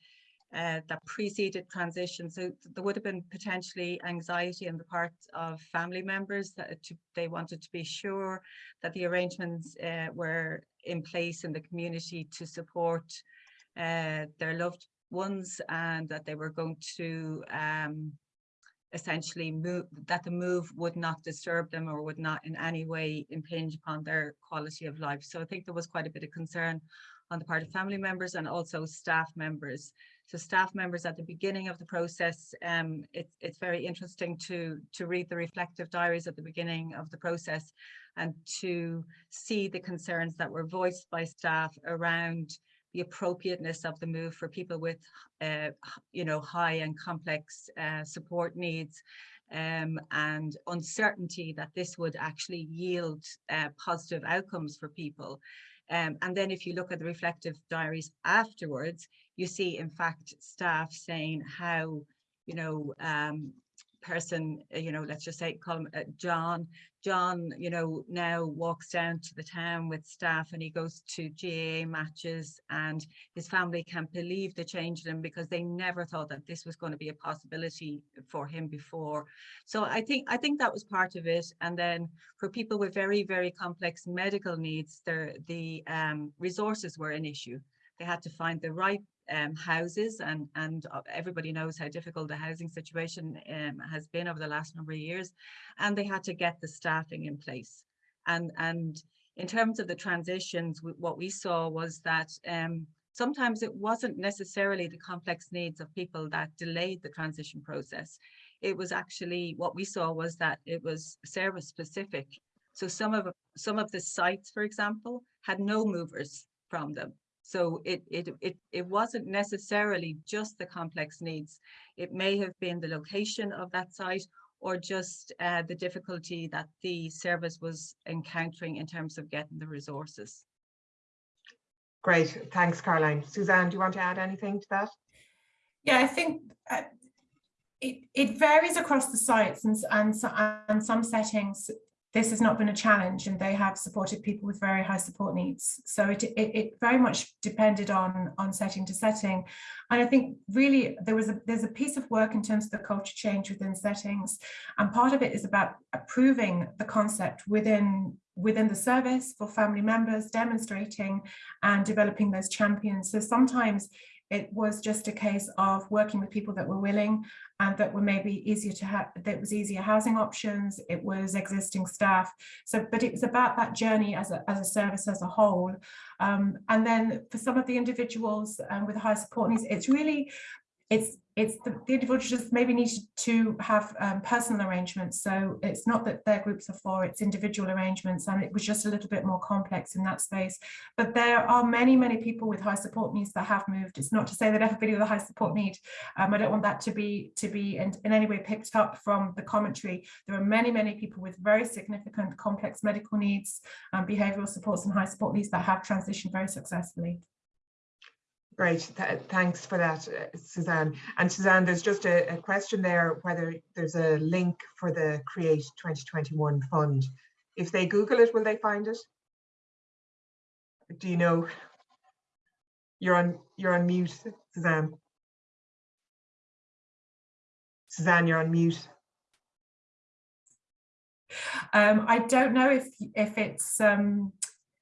uh, that preceded transition. So there would have been potentially anxiety on the part of family members that to, they wanted to be sure that the arrangements uh, were in place in the community to support uh, their loved ones and that they were going to um, essentially move, that the move would not disturb them or would not in any way impinge upon their quality of life. So I think there was quite a bit of concern on the part of family members and also staff members. So staff members at the beginning of the process, um, it, it's very interesting to, to read the reflective diaries at the beginning of the process and to see the concerns that were voiced by staff around the appropriateness of the move for people with, uh, you know, high and complex uh, support needs um, and uncertainty that this would actually yield uh, positive outcomes for people. Um, and then if you look at the reflective diaries afterwards, you see, in fact, staff saying how, you know, um, person, uh, you know, let's just say, call him uh, John. John, you know, now walks down to the town with staff and he goes to GAA matches and his family can't believe the change in him because they never thought that this was going to be a possibility for him before. So I think I think that was part of it. And then for people with very, very complex medical needs, the, the um, resources were an issue. They had to find the right um, houses and and uh, everybody knows how difficult the housing situation um, has been over the last number of years and they had to get the staffing in place. And and in terms of the transitions what we saw was that um, sometimes it wasn't necessarily the complex needs of people that delayed the transition process. It was actually what we saw was that it was service specific. So some of some of the sites for example had no movers from them so it, it, it, it wasn't necessarily just the complex needs. It may have been the location of that site or just uh, the difficulty that the service was encountering in terms of getting the resources. Great, thanks Caroline. Suzanne, do you want to add anything to that? Yeah, I think uh, it, it varies across the sites and, and, and some settings this has not been a challenge and they have supported people with very high support needs. So it, it, it, very much depended on, on setting to setting. And I think really there was a, there's a piece of work in terms of the culture change within settings. And part of it is about approving the concept within within the service for family members, demonstrating and developing those champions. So sometimes it was just a case of working with people that were willing and that were maybe easier to have, that was easier housing options, it was existing staff. So, but it was about that journey as a, as a service as a whole. Um, and then for some of the individuals um, with high support needs, it's really it's it's the, the individuals just maybe need to have um, personal arrangements. So it's not that their groups are for, it's individual arrangements. And it was just a little bit more complex in that space. But there are many, many people with high support needs that have moved. It's not to say that everybody with a high support need, um, I don't want that to be to be in, in any way picked up from the commentary. There are many, many people with very significant complex medical needs, um, behavioural supports and high support needs that have transitioned very successfully. Great, Th thanks for that, uh, Suzanne. And Suzanne, there's just a, a, question there whether there's a link for the Create 2021 fund. If they Google it, will they find it? Do you know? You're on you're on mute, Suzanne. Suzanne, you're on mute. Um, I don't know if if it's um,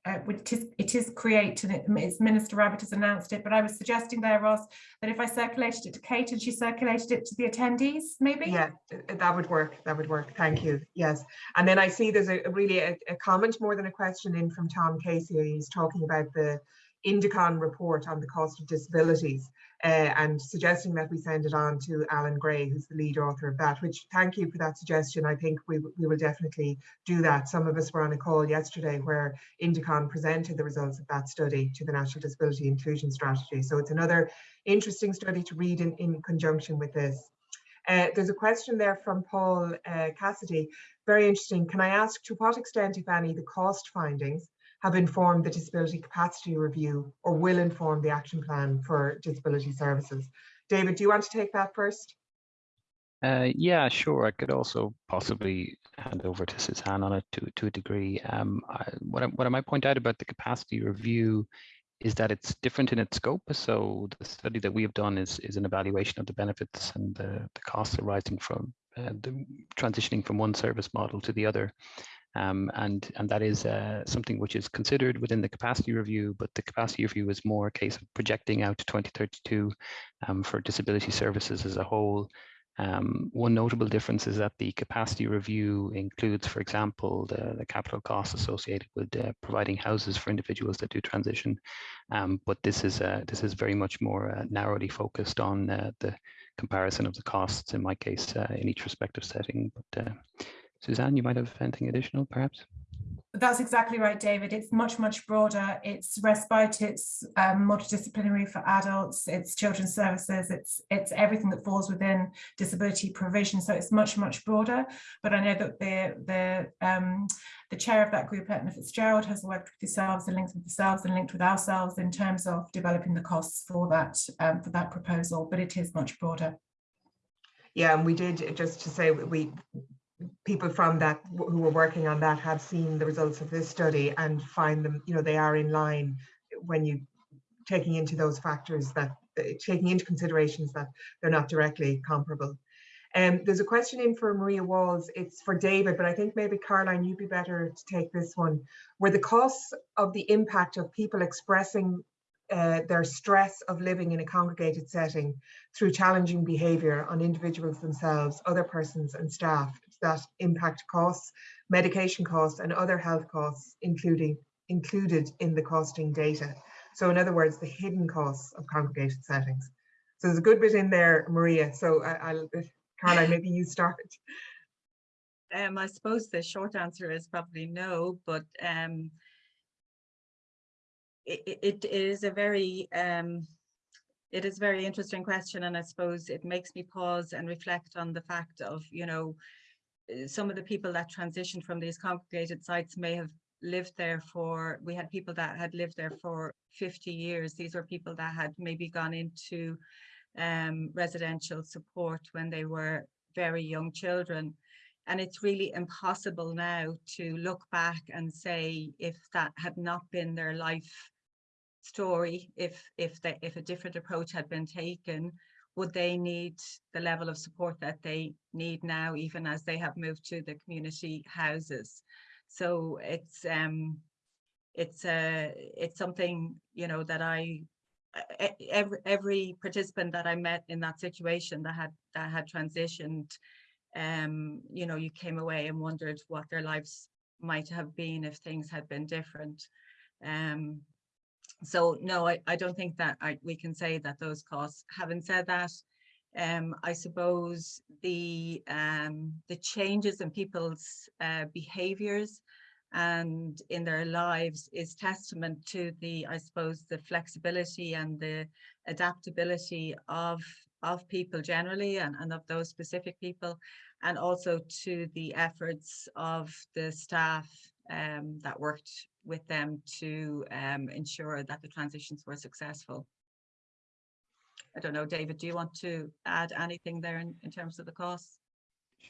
uh, it is it is create and it, it's Minister Rabbitte has announced it, but I was suggesting there, Ross, that if I circulated it to Kate and she circulated it to the attendees, maybe? Yeah, that would work. That would work. Thank you. Yes. And then I see there's a really a, a comment more than a question in from Tom Casey. He's talking about the Indecon report on the cost of disabilities uh, and suggesting that we send it on to Alan Gray, who's the lead author of that, which thank you for that suggestion. I think we, we will definitely do that. Some of us were on a call yesterday where Indecon presented the results of that study to the National Disability Inclusion Strategy. So it's another interesting study to read in, in conjunction with this. Uh, there's a question there from Paul uh, Cassidy. Very interesting. Can I ask to what extent, if any, the cost findings have informed the disability capacity review or will inform the action plan for disability services. David, do you want to take that first? Uh, yeah, sure. I could also possibly hand over to Suzanne on it to, to a degree. Um, I, what, I, what I might point out about the capacity review is that it's different in its scope. So the study that we have done is, is an evaluation of the benefits and the, the costs arising from uh, the transitioning from one service model to the other. Um, and, and that is uh, something which is considered within the capacity review, but the capacity review is more a case of projecting out to 2032 um, for disability services as a whole. Um, one notable difference is that the capacity review includes, for example, the, the capital costs associated with uh, providing houses for individuals that do transition. Um, but this is uh, this is very much more uh, narrowly focused on uh, the comparison of the costs in my case uh, in each respective setting. But Suzanne, you might have anything additional, perhaps? That's exactly right, David. It's much, much broader. It's respite, it's um, multidisciplinary for adults, it's children's services, it's it's everything that falls within disability provision. So it's much, much broader. But I know that the the um, the chair of that group, Eithne Fitzgerald, has worked with yourselves and linked with yourselves and linked with ourselves in terms of developing the costs for that um, for that proposal. But it is much broader. Yeah, and we did just to say we people from that who were working on that have seen the results of this study and find them, you know, they are in line when you taking into those factors that uh, taking into considerations that they're not directly comparable. Um, there's a question in for Maria Walls. It's for David, but I think maybe Caroline, you'd be better to take this one. Were the costs of the impact of people expressing uh, their stress of living in a congregated setting through challenging behaviour on individuals themselves, other persons and staff that impact costs, medication costs and other health costs including included in the costing data. So in other words, the hidden costs of congregated settings. So there's a good bit in there, Maria. So I, will Caroline, *laughs* maybe you start. Um, I suppose the short answer is probably no, but um, it, it is a very um, it is a very interesting question and I suppose it makes me pause and reflect on the fact of you know some of the people that transitioned from these congregated sites may have lived there for we had people that had lived there for 50 years. These were people that had maybe gone into um, residential support when they were very young children. And it's really impossible now to look back and say if that had not been their life story if if they if a different approach had been taken would they need the level of support that they need now even as they have moved to the community houses? So it's um it's uh it's something you know that i every every participant that i met in that situation that had that had transitioned um you know you came away and wondered what their lives might have been if things had been different. Um so no, I, I don't think that I, we can say that those costs. Having said that, um, I suppose the um, the changes in people's uh, behaviours and in their lives is testament to the, I suppose, the flexibility and the adaptability of of people generally and, and of those specific people, and also to the efforts of the staff um, that worked with them to um, ensure that the transitions were successful. I don't know, David, do you want to add anything there in, in terms of the costs?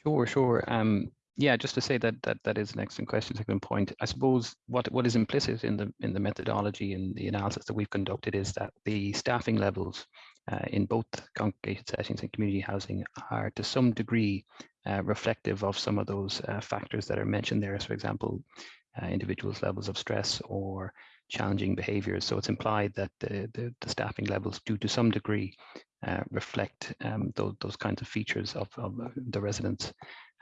Sure, sure. Um, yeah, just to say that that that is an excellent question, second point. I suppose what what is implicit in the in the methodology and the analysis that we've conducted is that the staffing levels uh, in both congregated settings and community housing are to some degree uh, reflective of some of those uh, factors that are mentioned there. So, for example, uh, individuals' levels of stress or challenging behaviors. So it's implied that the, the, the staffing levels do to some degree uh, reflect um, those, those kinds of features of, of the residents.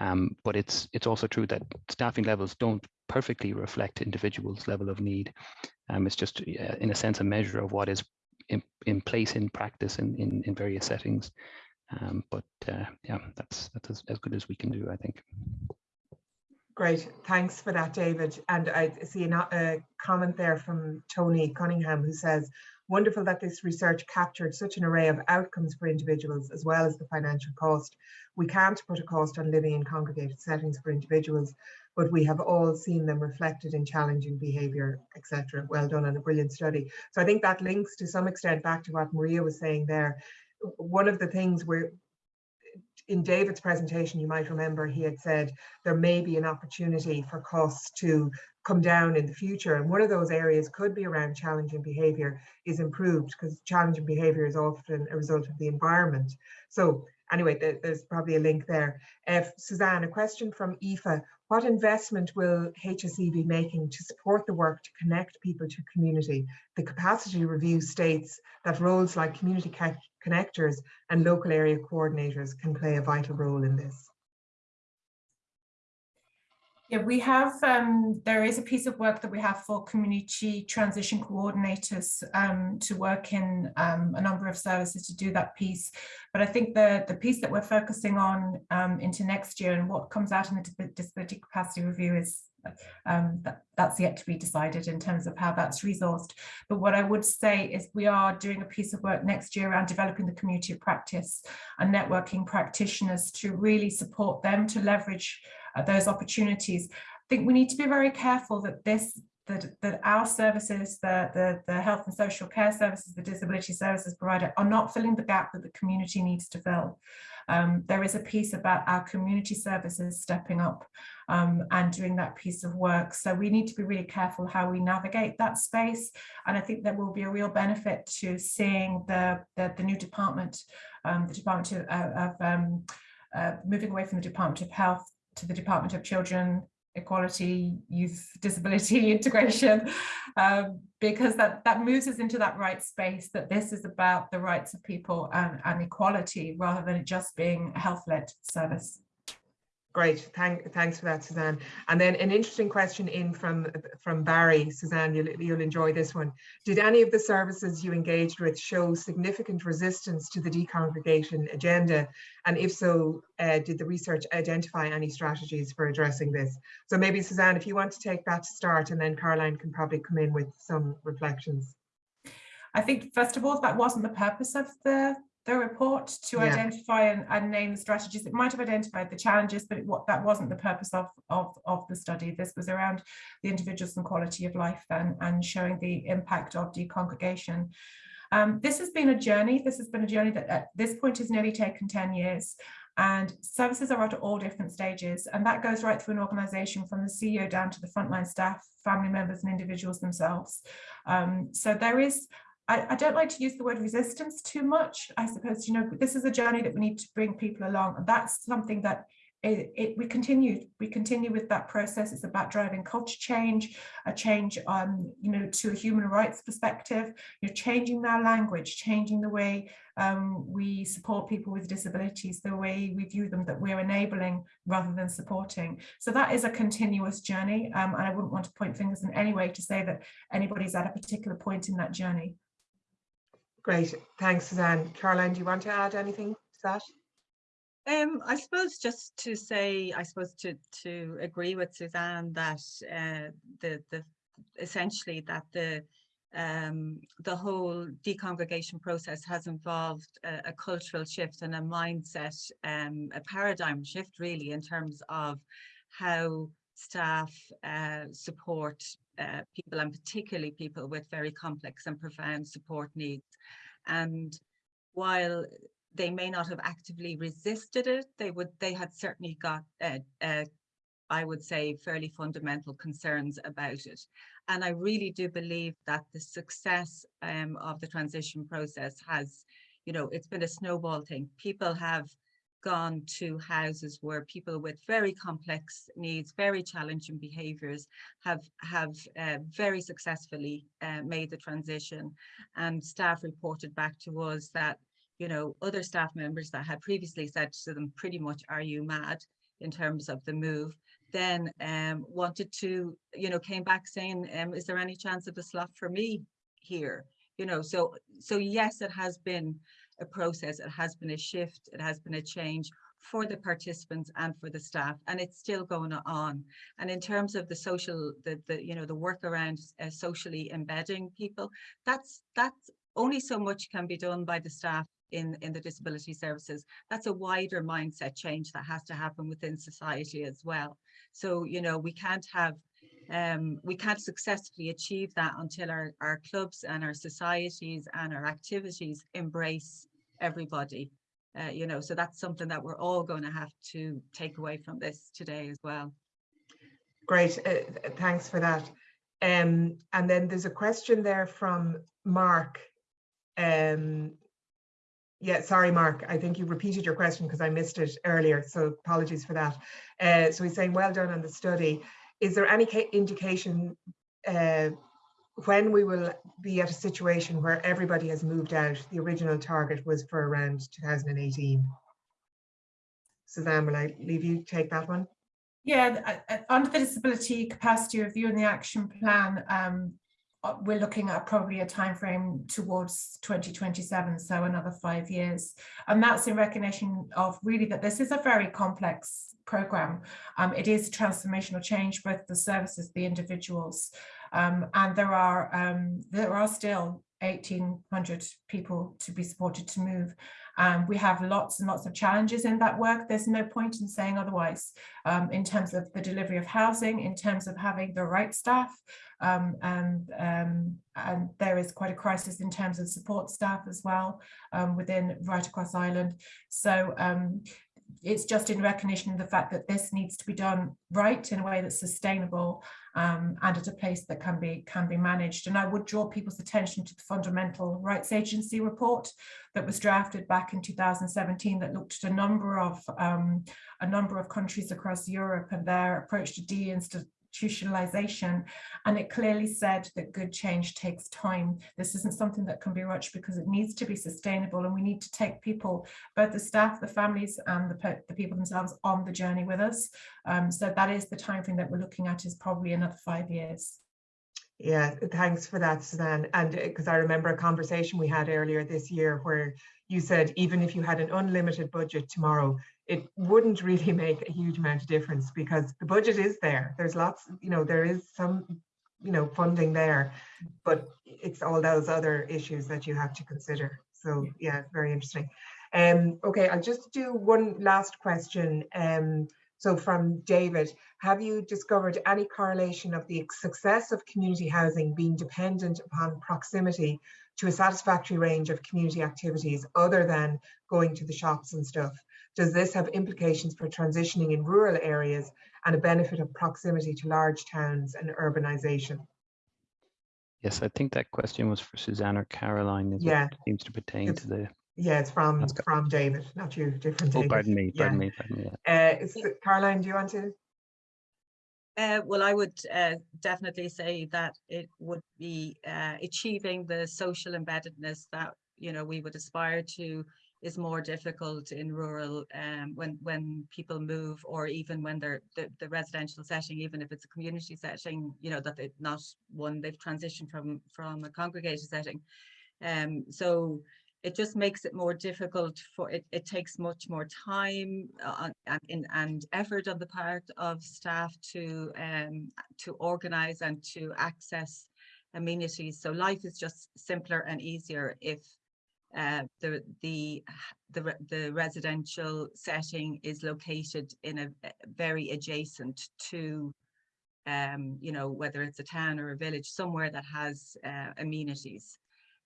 Um, but it's it's also true that staffing levels don't perfectly reflect individuals' level of need. Um, it's just, in a sense, a measure of what is in, in place in practice in, in, in various settings. Um, but uh, yeah, that's that's as, as good as we can do, I think. Great, thanks for that, David. And I see a uh, comment there from Tony Cunningham who says, wonderful that this research captured such an array of outcomes for individuals as well as the financial cost. We can't put a cost on living in congregated settings for individuals, but we have all seen them reflected in challenging behaviour, etc. Well done and a brilliant study. So I think that links to some extent back to what Maria was saying there. One of the things we're in David's presentation, you might remember he had said there may be an opportunity for costs to come down in the future. And one of those areas could be around challenging behavior is improved because challenging behavior is often a result of the environment. So anyway, there, there's probably a link there. Uh, Suzanne, a question from Aoife. What investment will HSE be making to support the work to connect people to community? The capacity review states that roles like community connectors and local area coordinators can play a vital role in this. Yeah, we have, um, there is a piece of work that we have for community transition coordinators um, to work in um, a number of services to do that piece. But I think the, the piece that we're focusing on um, into next year and what comes out in the disability capacity review is um, that, that's yet to be decided in terms of how that's resourced. But what I would say is we are doing a piece of work next year around developing the community of practice and networking practitioners to really support them to leverage uh, those opportunities. I think we need to be very careful that this that, that our services, the, the, the health and social care services, the disability services provider are not filling the gap that the community needs to fill. Um, there is a piece about our community services stepping up um, and doing that piece of work. So we need to be really careful how we navigate that space. And I think there will be a real benefit to seeing the, the, the new department, um, the Department of, um, uh, moving away from the Department of Health to the Department of Children, Equality, Youth, *laughs* Disability, *laughs* Integration, um, because that, that moves us into that right space that this is about the rights of people and, and equality rather than it just being a health-led service. Great, Thank, thanks for that, Suzanne. And then an interesting question in from, from Barry. Suzanne, you'll, you'll enjoy this one. Did any of the services you engaged with show significant resistance to the decongregation agenda? And if so, uh, did the research identify any strategies for addressing this? So maybe Suzanne, if you want to take that to start and then Caroline can probably come in with some reflections. I think, first of all, that wasn't the purpose of the the report to yeah. identify and, and, name the strategies. It might have identified the challenges, but it, what, that wasn't the purpose of, of, of the study. This was around the individuals and quality of life and, and showing the impact of decongregation. Um, this has been a journey. This has been a journey that at this point has nearly taken 10 years and services are at all different stages and that goes right through an organization from the CEO down to the frontline staff, family members and individuals themselves. Um, so there is I, I, don't like to use the word resistance too much. I suppose, you know, this is a journey that we need to bring people along. And that's something that it, it, we continue we continue with that process it's about driving culture change a change um you know to a human rights perspective you're changing our language changing the way um, we support people with disabilities the way we view them that we're enabling rather than supporting so that is a continuous journey um, and I wouldn't want to point fingers in any way to say that anybody's at a particular point in that journey Great, thanks Suzanne. Caroline, do you want to add anything to that? Um, I suppose just to say, I suppose to to agree with Suzanne that uh, the the essentially that the um, the whole decongregation process has involved a, a cultural shift and a mindset, um, a paradigm shift really in terms of how staff uh, support uh, people and particularly people with very complex and profound support needs. And while they may not have actively resisted it, they would they had certainly got, uh, uh, I would say, fairly fundamental concerns about it. And I really do believe that the success um, of the transition process has, you know, it's been a snowball thing. People have gone to houses where people with very complex needs, very challenging behaviours have have uh, very successfully uh, made the transition. And staff reported back to us that, you know, other staff members that had previously said to them, pretty much, are you mad in terms of the move, then um, wanted to, you know, came back saying, um, is there any chance of a slot for me here? You know, so so yes, it has been a process, it has been a shift, it has been a change for the participants and for the staff and it's still going on. And in terms of the social the the you know the work around uh, socially embedding people that's that's only so much can be done by the staff in in the disability services. That's a wider mindset change that has to happen within society as well. So you know we can't have um, we can't successfully achieve that until our, our clubs and our societies and our activities embrace everybody Uh, you know, so that's something that we're all going to have to take away from this today as well. Great, uh, thanks for that. Um, and then there's a question there from Mark. Um, yeah, sorry, Mark. I think you repeated your question because I missed it earlier, so apologies for that. Uh, so he's saying, well done on the study. Is there any indication uh, when we will be at a situation where everybody has moved out? The original target was for around 2018. Suzanne, will I leave you take that one? Yeah, under the disability capacity review and the action plan, um, uh, we're looking at probably a time frame towards 2027 so another five years and that's in recognition of really that this is a very complex program um, it is transformational change both the services the individuals um, and there are um, there are still 1800 people to be supported to move um, we have lots and lots of challenges in that work. There's no point in saying otherwise um, in terms of the delivery of housing, in terms of having the right staff, um, and, um, and there is quite a crisis in terms of support staff as well um, within right across Ireland. So um, it's just in recognition of the fact that this needs to be done right in a way that's sustainable um, and at a place that can be can be managed. And I would draw people's attention to the Fundamental Rights Agency report that was drafted back in 2017 that looked at a number of um, a number of countries across Europe and their approach to institutionalization. And it clearly said that good change takes time. This isn't something that can be rushed because it needs to be sustainable and we need to take people both the staff the families and the, the people themselves on the journey with us. Um, so that is the time frame that we're looking at is probably another five years. Yeah, thanks for that, Suzanne. And because uh, I remember a conversation we had earlier this year where you said even if you had an unlimited budget tomorrow, it wouldn't really *laughs* make a huge amount of difference because the budget is there. There's lots, you know, there is some, you know, funding there, but it's all those other issues that you have to consider. So yeah, very interesting. Um, okay, I'll just do one last question. Um, so from David, have you discovered any correlation of the success of community housing being dependent upon proximity to a satisfactory range of community activities other than going to the shops and stuff? Does this have implications for transitioning in rural areas and a benefit of proximity to large towns and urbanisation? Yes, I think that question was for Suzanne or Caroline. yeah, it seems to pertain it's, to the. Yeah, it's from from David, not you, different. Oh, pardon me, pardon yeah. me, pardon me. Yeah. Uh, Caroline, do you want to? Uh, well, I would uh, definitely say that it would be uh, achieving the social embeddedness that you know we would aspire to is more difficult in rural um, when when people move or even when they're the, the residential setting even if it's a community setting you know that it's not one they've transitioned from from a congregated setting. Um so it just makes it more difficult for it it takes much more time uh, and, and effort on the part of staff to um to organize and to access amenities. So life is just simpler and easier if uh, the the the the residential setting is located in a very adjacent to um you know whether it's a town or a village somewhere that has uh, amenities.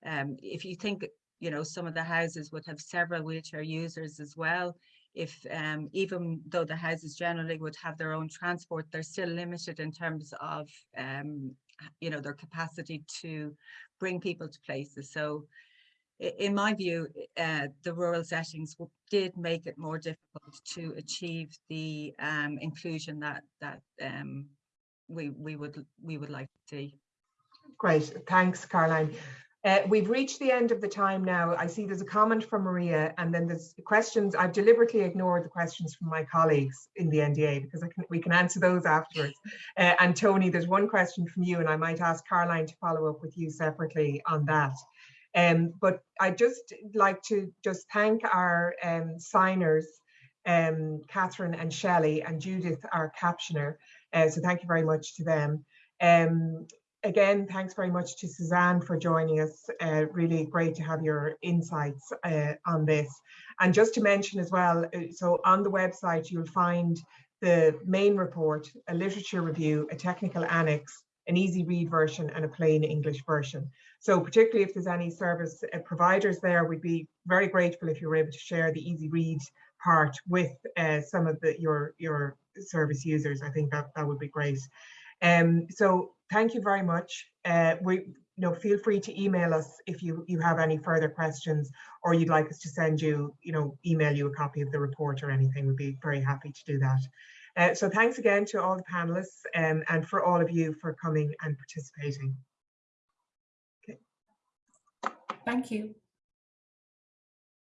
Um if you think you know some of the houses would have several wheelchair users as well if um even though the houses generally would have their own transport they're still limited in terms of um you know their capacity to bring people to places. So in my view, uh, the rural settings did make it more difficult to achieve the um, inclusion that that um, we we would we would like to see. Great, thanks, Caroline. Uh, we've reached the end of the time now. I see there's a comment from Maria, and then there's questions. I've deliberately ignored the questions from my colleagues in the NDA because can, we can answer those afterwards. Uh, and Tony, there's one question from you, and I might ask Caroline to follow up with you separately on that. Um, but I just like to just thank our um, signers, um, Catherine and Shelley and Judith, our captioner. Uh, so thank you very much to them. Um, again, thanks very much to Suzanne for joining us. Uh, really great to have your insights uh, on this. And just to mention as well, uh, so on the website, you'll find the main report, a literature review, a technical annex, an easy read version and a plain English version. So particularly if there's any service uh, providers there, we'd be very grateful if you were able to share the easy read part with uh, some of the your your service users. I think that that would be great. Um, so thank you very much. Uh, we you know feel free to email us if you you have any further questions or you'd like us to send you you know email you a copy of the report or anything. We'd be very happy to do that. Uh, so thanks again to all the panelists um, and for all of you for coming and participating. Thank you.